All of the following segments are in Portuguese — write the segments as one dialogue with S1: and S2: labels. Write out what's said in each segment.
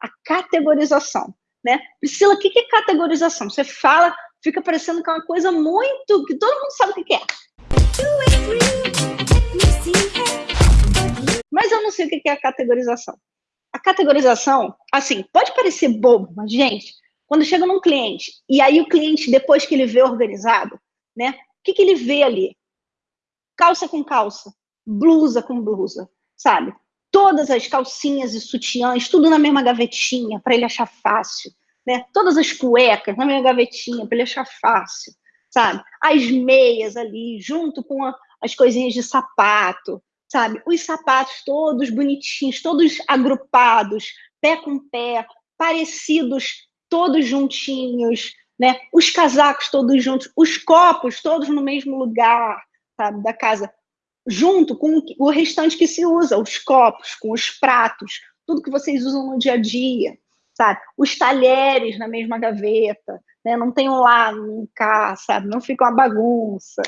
S1: a categorização, né? Priscila, o que é categorização? Você fala, fica parecendo que é uma coisa muito que todo mundo sabe o que é. Mas eu não sei o que é a categorização. A categorização, assim, pode parecer bobo, mas, gente, quando chega num cliente, e aí o cliente, depois que ele vê organizado, né, o que, que ele vê ali? Calça com calça, blusa com blusa, sabe? Todas as calcinhas e sutiãs, tudo na mesma gavetinha, para ele achar fácil, né? Todas as cuecas na mesma gavetinha, para ele achar fácil, sabe? As meias ali, junto com a, as coisinhas de sapato, sabe? Os sapatos todos bonitinhos, todos agrupados, pé com pé, parecidos, todos juntinhos, né? Os casacos todos juntos, os copos todos no mesmo lugar, sabe? Da casa, junto com o restante que se usa, os copos, com os pratos, tudo que vocês usam no dia a dia, sabe? Os talheres na mesma gaveta, né? Não tem um lá, um cá, sabe? Não fica uma bagunça.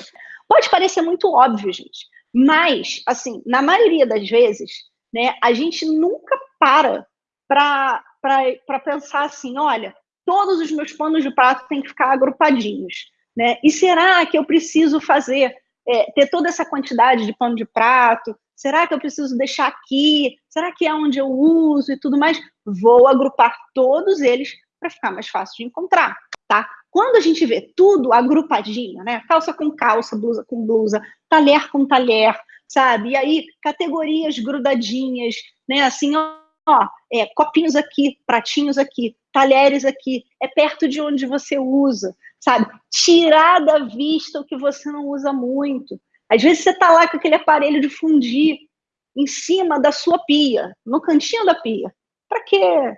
S1: Pode parecer muito óbvio, gente, mas, assim, na maioria das vezes, né, a gente nunca para para pensar assim, olha, todos os meus panos de prato têm que ficar agrupadinhos, né? E será que eu preciso fazer, é, ter toda essa quantidade de pano de prato? Será que eu preciso deixar aqui? Será que é onde eu uso e tudo mais? Vou agrupar todos eles para ficar mais fácil de encontrar, tá? Quando a gente vê tudo agrupadinho, né? Calça com calça, blusa com blusa, talher com talher, sabe? E aí, categorias grudadinhas, né? Assim, ó, é, copinhos aqui, pratinhos aqui, talheres aqui, é perto de onde você usa, sabe? Tirar da vista o que você não usa muito. Às vezes você tá lá com aquele aparelho de fundir em cima da sua pia, no cantinho da pia. Para quê?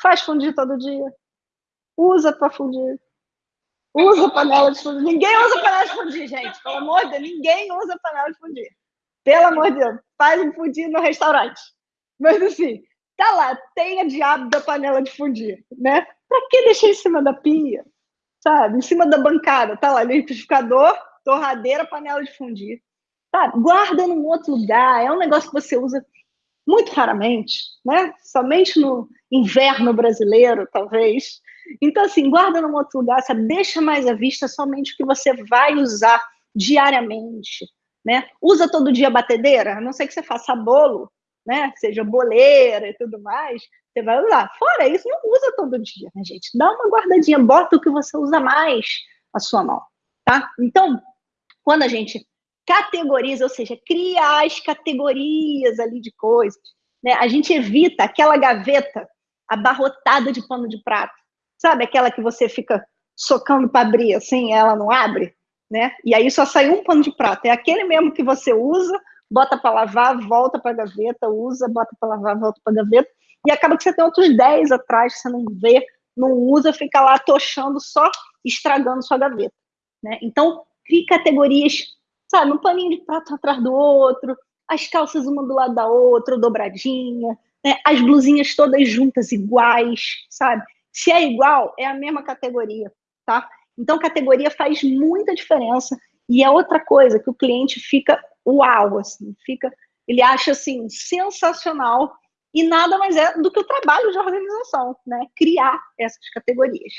S1: Faz fundir todo dia. Usa para fundir. Usa panela de fundir. Ninguém usa panela de fundir, gente. Pelo amor de Deus, ninguém usa panela de fundir. Pelo amor de Deus. Faz um fundir no restaurante. Mas assim, tá lá, tem a diabo da panela de fundir, né? Pra que deixar em cima da pia? Sabe? Em cima da bancada, tá lá, liquidificador, torradeira, panela de fundir. Tá? Guarda num outro lugar. É um negócio que você usa muito raramente, né? Somente no inverno brasileiro, talvez. Então, assim, guarda num outro lugar, sabe? deixa mais à vista somente o que você vai usar diariamente, né? Usa todo dia batedeira, a não ser que você faça bolo, né? Seja boleira e tudo mais, você vai usar. Fora isso, não usa todo dia, né, gente? Dá uma guardadinha, bota o que você usa mais a sua mão, tá? Então, quando a gente categoriza, ou seja, cria as categorias ali de coisas, né? A gente evita aquela gaveta abarrotada de pano de prato, Sabe aquela que você fica socando para abrir assim, ela não abre, né? E aí só sai um pano de prato. É aquele mesmo que você usa, bota para lavar, volta para a gaveta, usa, bota para lavar, volta para a gaveta. E acaba que você tem outros 10 atrás que você não vê, não usa, fica lá tochando, só estragando sua gaveta. Né? Então, crie categorias, sabe, um paninho de prato atrás do outro, as calças uma do lado da outra, dobradinha, né? as blusinhas todas juntas, iguais, sabe? Se é igual, é a mesma categoria, tá? Então, categoria faz muita diferença e é outra coisa que o cliente fica uau, assim, fica, ele acha assim sensacional e nada mais é do que o trabalho de organização, né? Criar essas categorias.